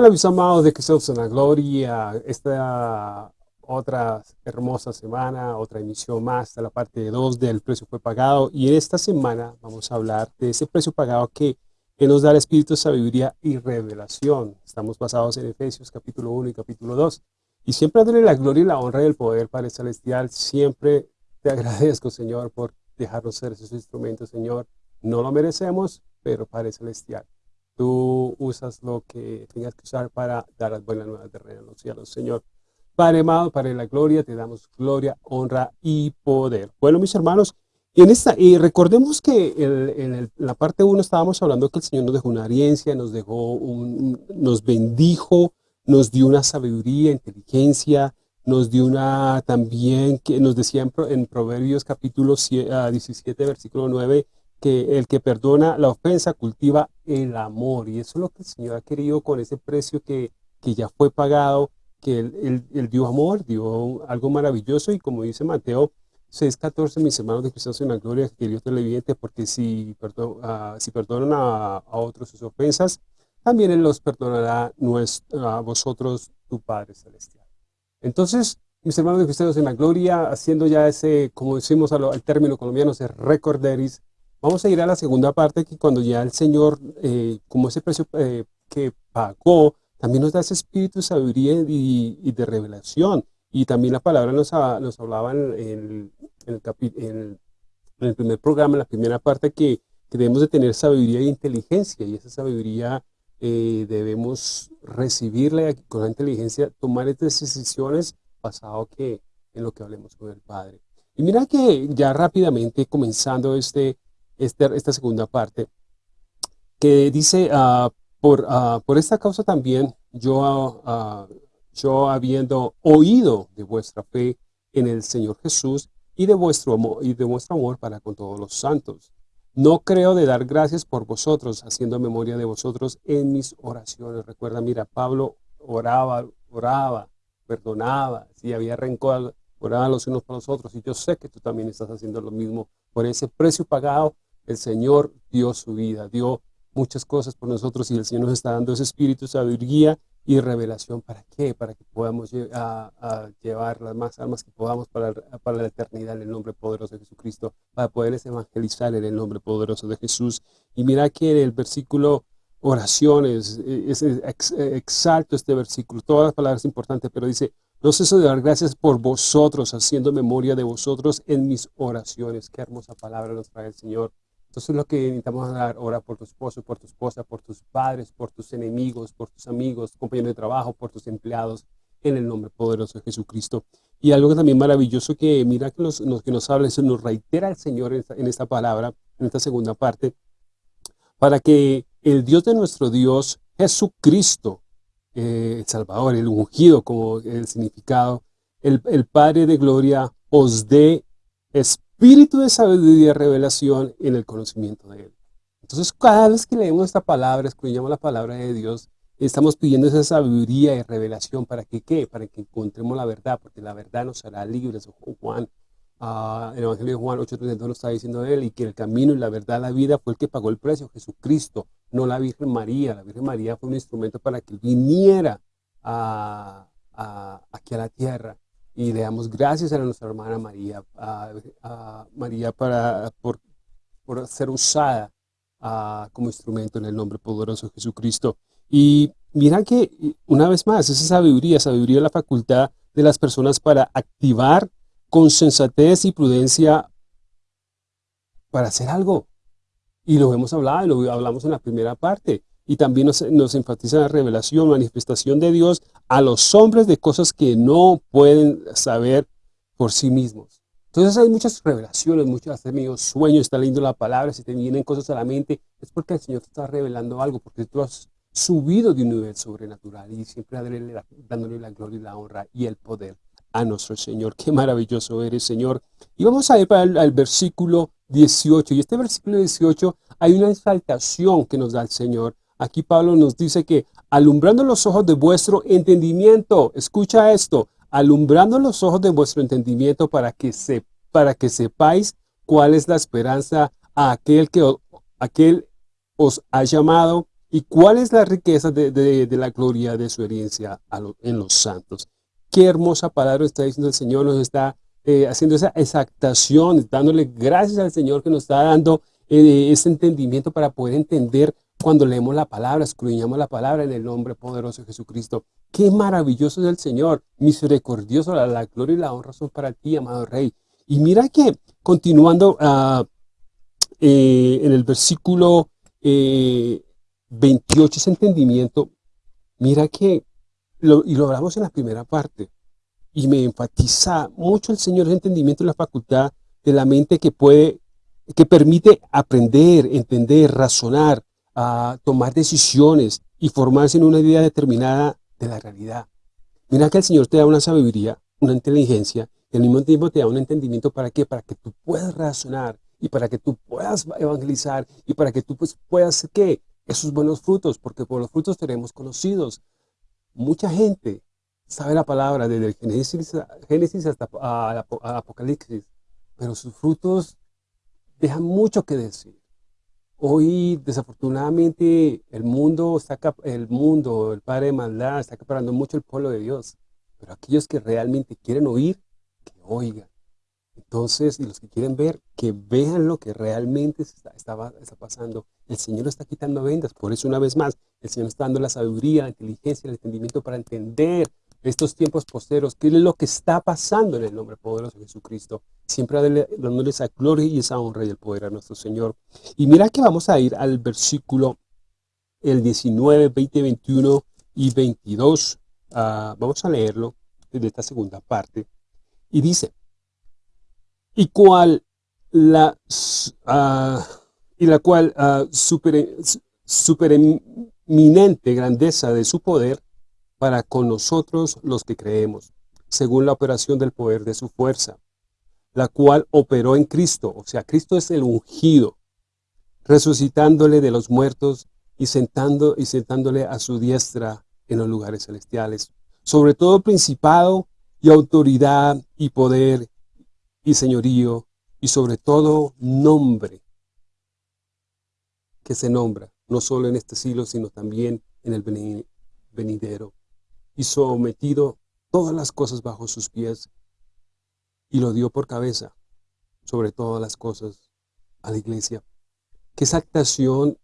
Hola mis amados de Cristo en la Gloria, esta otra hermosa semana, otra emisión más de la parte 2 del precio fue pagado. Y en esta semana vamos a hablar de ese precio pagado que, que nos da el Espíritu de Sabiduría y Revelación. Estamos basados en Efesios capítulo 1 y capítulo 2 y siempre darle la gloria y la honra y el poder Padre Celestial, siempre te agradezco Señor por dejarnos ser esos instrumentos Señor, no lo merecemos, pero Padre Celestial tú usas lo que tengas que usar para dar las buenas nuevas de reino a los cielos, Señor. Padre amado, Padre de la gloria, te damos gloria, honra y poder. Bueno, mis hermanos, y, en esta, y recordemos que en, la parte 1 estábamos hablando que el Señor nos dejó una herencia, nos dejó un, nos bendijo, nos dio una sabiduría, inteligencia, nos dio una también, que nos decía en, Proverbios capítulo 17, ah, versículo 9, que el que perdona la ofensa cultiva el amor. Y eso es lo que el Señor ha querido con ese precio que, que ya fue pagado, que él, dio amor, dio algo maravilloso. Y como dice Mateo 6.14, mis hermanos de Cristo en la gloria, que Dios televidente, porque si, perdon, uh, si perdonan a, otros sus ofensas, también Él los perdonará a vosotros, tu Padre Celestial. Entonces, mis hermanos de Cristo en la gloria, haciendo ya ese, como decimos al, al término colombiano, ese recorderis, Vamos a ir a la segunda parte, que cuando ya el Señor, eh, como ese precio eh, que pagó, también nos da ese espíritu de sabiduría y, de revelación. Y también la palabra nos, nos hablaba en, el, en, el, primer programa, en la primera parte, que, debemos de tener sabiduría e inteligencia. Y esa sabiduría eh, debemos recibirla con la inteligencia, tomar estas decisiones basado que, en lo que hablemos con el Padre. Y mira que ya rápidamente, comenzando este, este, esta segunda parte, que dice, uh, por, uh, por esta causa también yo, uh, yo habiendo oído de vuestra fe en el Señor Jesús y de vuestro amor, y de vuestro amor para con todos los santos. No creo de dar gracias por vosotros, haciendo memoria de vosotros en mis oraciones. Recuerda, mira, Pablo oraba, oraba, perdonaba, si había rencor, oraba los unos para los otros. Y yo sé que tú también estás haciendo lo mismo por ese precio pagado el Señor dio su vida, dio muchas cosas por nosotros y el Señor nos está dando ese espíritu, sabiduría y revelación. ¿Para qué? Para que podamos llevar las más almas que podamos para, para, la eternidad en el nombre poderoso de Jesucristo, para poderles evangelizar en el nombre poderoso de Jesús. Y mira que en el versículo oraciones, es, exalto este versículo, todas las palabras importantes, pero dice, no ceso de dar gracias por vosotros, haciendo memoria de vosotros en mis oraciones. Qué hermosa palabra nos trae el Señor. Entonces lo que necesitamos dar, ora por tu esposo, por tu esposa, por tus padres, por tus enemigos, por tus amigos, compañeros de trabajo, por tus empleados, en el nombre poderoso de Jesucristo. Y algo también maravilloso que mira que nos, que nos habla, eso nos reitera el Señor en esta, palabra, en esta segunda parte, para que el Dios de nuestro Dios, Jesucristo, eh, el Salvador, el ungido como el significado, el, el Padre de gloria, os dé espíritu espíritu de sabiduría y revelación en el conocimiento de Él. Entonces, cada vez que leemos esta palabra, escuchamos la palabra de Dios, estamos pidiendo esa sabiduría y revelación para que, ¿qué? Para que encontremos la verdad, porque la verdad nos hará libres. Juan, uh, el Evangelio de Juan 8.32 nos está diciendo Él, y que el camino y la verdad, la vida, fue el que pagó el precio, Jesucristo, no la Virgen María. La Virgen María fue un instrumento para que viniera aquí a la tierra y le damos gracias a nuestra hermana María, a, María para, por, por ser usada como instrumento en el nombre poderoso de Jesucristo. Y mira que una vez más, esa sabiduría, sabiduría es la facultad de las personas para activar con sensatez y prudencia para hacer algo. Y lo hemos hablado, lo hablamos en la primera parte y también nos, enfatiza la revelación, manifestación de Dios a los hombres de cosas que no pueden saber por sí mismos. Entonces hay muchas revelaciones, muchos tenido sueños, está leyendo la palabra, si te vienen cosas a la mente, es porque el Señor te está revelando algo, porque tú has subido de un nivel sobrenatural y siempre dándole la, gloria y la honra y el poder a nuestro Señor. Qué maravilloso eres, Señor. Y vamos a ir para el, versículo 18. Y este versículo 18 hay una exaltación que nos da el Señor Aquí Pablo nos dice que alumbrando los ojos de vuestro entendimiento, escucha esto, alumbrando los ojos de vuestro entendimiento para que, sepáis cuál es la esperanza a aquel que os ha llamado ¿Y cuál es la riqueza de, la gloria de su herencia en los santos? Qué hermosa palabra está diciendo el Señor, nos está eh, haciendo esa exactación, dándole gracias al Señor que nos está dando eh, ese entendimiento para poder entender cuando leemos la palabra, escudriñamos la palabra en el nombre poderoso de Jesucristo. Qué maravilloso es el Señor, misericordioso, la, gloria y la honra son para ti, amado Rey. Y mira que, continuando uh, en el versículo 28, ese entendimiento, mira que, y lo hablamos en la primera parte, y me enfatiza mucho el Señor ese entendimiento y la facultad de la mente que puede, que permite aprender, entender, razonar, a tomar decisiones y formarse en una idea determinada de la realidad. Mira que el Señor te da una sabiduría, una inteligencia, y al mismo tiempo te da un entendimiento para qué, para que tú puedas razonar y para que tú puedas evangelizar y para que tú pues, puedas, ¿qué? Esos buenos frutos, porque por los frutos seremos conocidos. Mucha gente sabe la palabra desde el Génesis, Génesis hasta Apocalipsis, pero sus frutos dejan mucho que decir. Hoy, desafortunadamente, el mundo, está, el mundo, el Padre de Maldad, está acaparando mucho el pueblo de Dios. Pero aquellos que realmente quieren oír, que oigan. Entonces, y los que quieren ver, que vean lo que realmente está, está, está, pasando. El Señor está quitando vendas. Por eso, una vez más, el Señor está dando la sabiduría, la inteligencia, el entendimiento para entender estos tiempos posteros, qué es lo que está pasando en el nombre poderoso de Jesucristo. Siempre dándole esa gloria y esa honra y el poder a nuestro Señor. Y mira que vamos a ir al versículo el 19, 20, 21 y 22. Ah, vamos a leerlo desde esta segunda parte. Y dice, y cual la, uh, y la cual uh, super, supereminente grandeza de su poder para con nosotros los que creemos, según la operación del poder de su fuerza, la cual operó en Cristo, o sea, Cristo es el ungido, resucitándole de los muertos y, sentando, y sentándole a su diestra en los lugares celestiales, sobre todo principado y autoridad y poder y señorío, y sobre todo nombre que se nombra, no solo en este siglo, sino también en el venidero y sometido todas las cosas bajo sus pies y lo dio por cabeza sobre todas las cosas a la iglesia. Qué exactación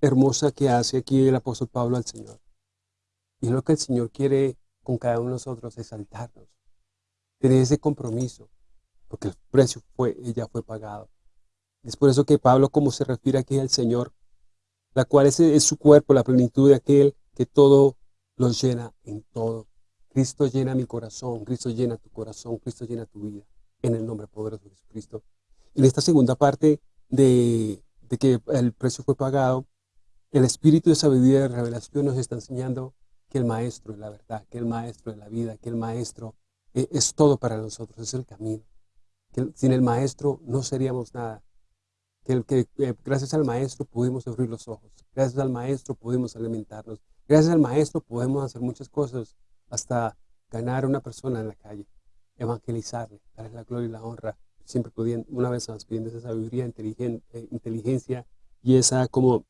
hermosa que hace aquí el apóstol Pablo al Señor. Y lo que el Señor quiere con cada uno de nosotros es saltarnos, tener ese compromiso, porque el precio fue, ella fue pagado. Es por eso que Pablo, como se refiere aquí al Señor, la cual es, es su cuerpo, la plenitud de aquel que todo los llena en todo. Cristo llena mi corazón, Cristo llena tu corazón, Cristo llena tu vida, en el nombre poderoso de Jesucristo. En esta segunda parte de, que el precio fue pagado, el espíritu de sabiduría y de revelación nos está enseñando que el maestro es la verdad, que el maestro es la vida, que el maestro es, es todo para nosotros, es el camino. Que sin el maestro no seríamos nada. Que, que, que gracias al maestro pudimos abrir los ojos, gracias al maestro pudimos alimentarnos, Gracias al maestro podemos hacer muchas cosas, hasta ganar a una persona en la calle, evangelizarle, darle la gloria y la honra, siempre pudiendo, una vez más pidiendo esa sabiduría, eh, inteligencia y esa, como,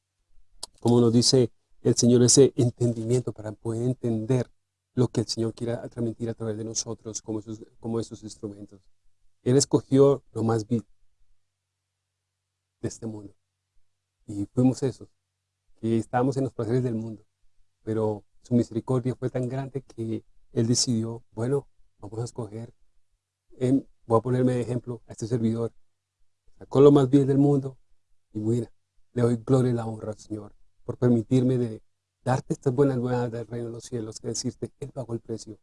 como nos dice el Señor, ese entendimiento para poder entender lo que el Señor quiera transmitir a través de nosotros como esos, como esos instrumentos. Él escogió lo más vil de este mundo. Y fuimos esos, que estábamos en los placeres del mundo pero su misericordia fue tan grande que él decidió, bueno, vamos a escoger, voy a ponerme de ejemplo a este servidor, sacó lo más bien del mundo y mira, le doy gloria y la honra al Señor por permitirme de darte estas buenas nuevas del reino de los cielos, que decirte, Él pagó el precio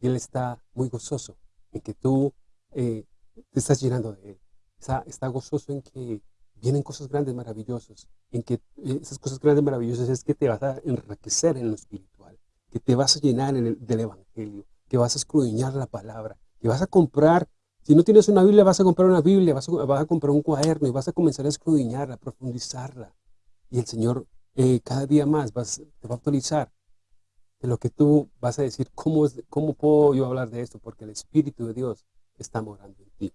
y Él está muy gozoso en que tú eh, te estás llenando de Él. Está, está gozoso en que vienen cosas grandes, maravillosas, en que eh, esas cosas grandes, maravillosas es que te vas a enriquecer en lo espiritual, que te vas a llenar del Evangelio, que vas a escudriñar la palabra, que vas a comprar, si no tienes una Biblia, vas a comprar una Biblia, vas a, comprar un cuaderno y vas a comenzar a escudriñarla, a profundizarla. Y el Señor eh, cada día más vas, te va a actualizar de lo que tú vas a decir, ¿cómo, ¿cómo puedo yo hablar de esto? Porque el Espíritu de Dios está morando en ti.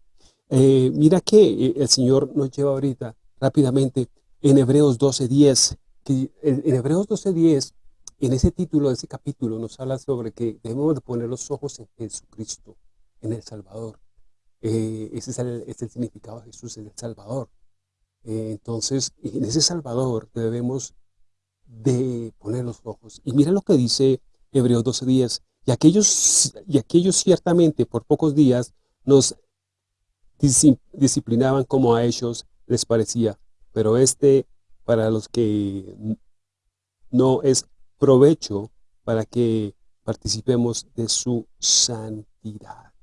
Eh, mira que el Señor nos lleva ahorita rápidamente en Hebreos 12.10, que en, Hebreos 12.10, en ese título ese capítulo, nos habla sobre que debemos de poner los ojos en Jesucristo, en el Salvador. Eh, ese, es el, es el, significado de Jesús, en el Salvador. Eh, entonces, en ese Salvador debemos de poner los ojos. Y mira lo que dice Hebreos 12.10. Y aquellos, y aquellos ciertamente por pocos días nos disciplinaban como a ellos les parecía, pero este para los que no es provecho para que participemos de su santidad.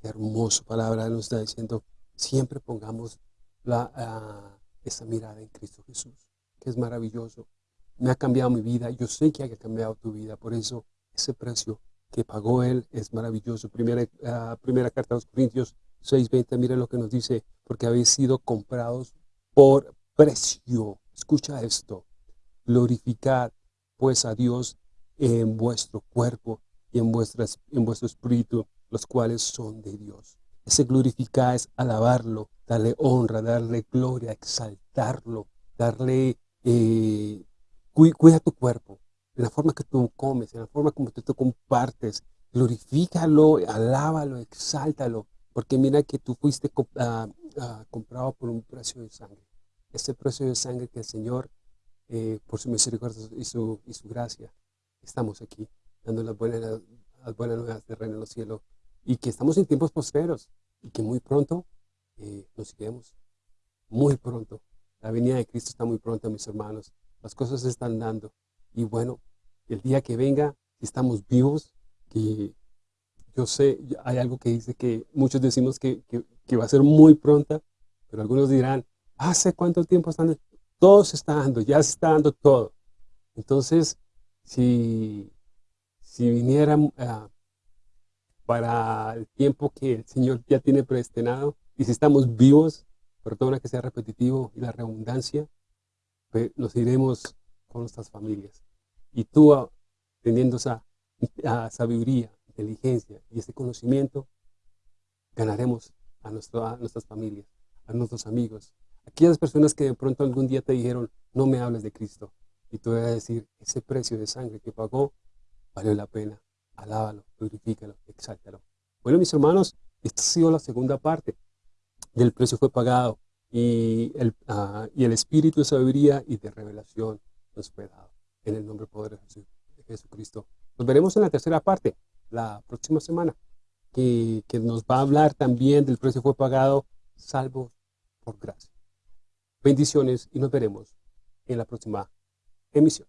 Qué hermosa palabra nos está diciendo, siempre pongamos la, uh, esa mirada en Cristo Jesús, que es maravilloso. Me ha cambiado mi vida, yo sé que ha cambiado tu vida, por eso ese precio que pagó Él es maravilloso. Primera, uh, primera carta a los Corintios 6.20, mira lo que nos dice, porque habéis sido comprados por precio. Escucha esto, glorificad pues a Dios en vuestro cuerpo y en, vuestras, en vuestro espíritu, los cuales son de Dios. Ese glorificar es alabarlo, darle honra, darle gloria, exaltarlo, darle, eh, cuida tu cuerpo, en la forma que tú comes, en la forma como tú, compartes, glorifícalo, alábalo, exáltalo, porque mira que tú fuiste ah, ah, comprado por un precio de sangre. Ese precio de sangre que el Señor, eh, por su misericordia y su, gracia, estamos aquí, dando las buenas, las buenas nuevas de reino en los cielos, y que estamos en tiempos posteros, y que muy pronto eh, nos iremos, muy pronto. La venida de Cristo está muy pronto, mis hermanos. Las cosas se están dando. Y bueno, el día que venga, si estamos vivos, que yo sé, hay algo que dice que muchos decimos que, va a ser muy pronta, pero algunos dirán, ¿hace cuánto tiempo están? Todo se está dando, ya se está dando todo. Entonces, si, si viniera ah, para el tiempo que el Señor ya tiene predestinado, y si estamos vivos, perdona que sea repetitivo y la redundancia, pues nos iremos con nuestras familias y tú ah, teniendo esa sabiduría, inteligencia y ese conocimiento, ganaremos a, a nuestras familias, a nuestros amigos, aquellas personas que de pronto algún día te dijeron, no me hables de Cristo, y tú vas a decir, ese precio de sangre que pagó, valió la pena, alábalo, glorifícalo, exáltalo. Bueno, mis hermanos, esta ha sido la segunda parte del precio fue pagado y el, ah, y el espíritu de sabiduría y de revelación nos fue dado en el nombre poderoso de Jesucristo. Nos veremos en la tercera parte, la próxima semana, que, que nos va a hablar también del precio fue pagado, salvo por gracia. Bendiciones y nos veremos en la próxima emisión.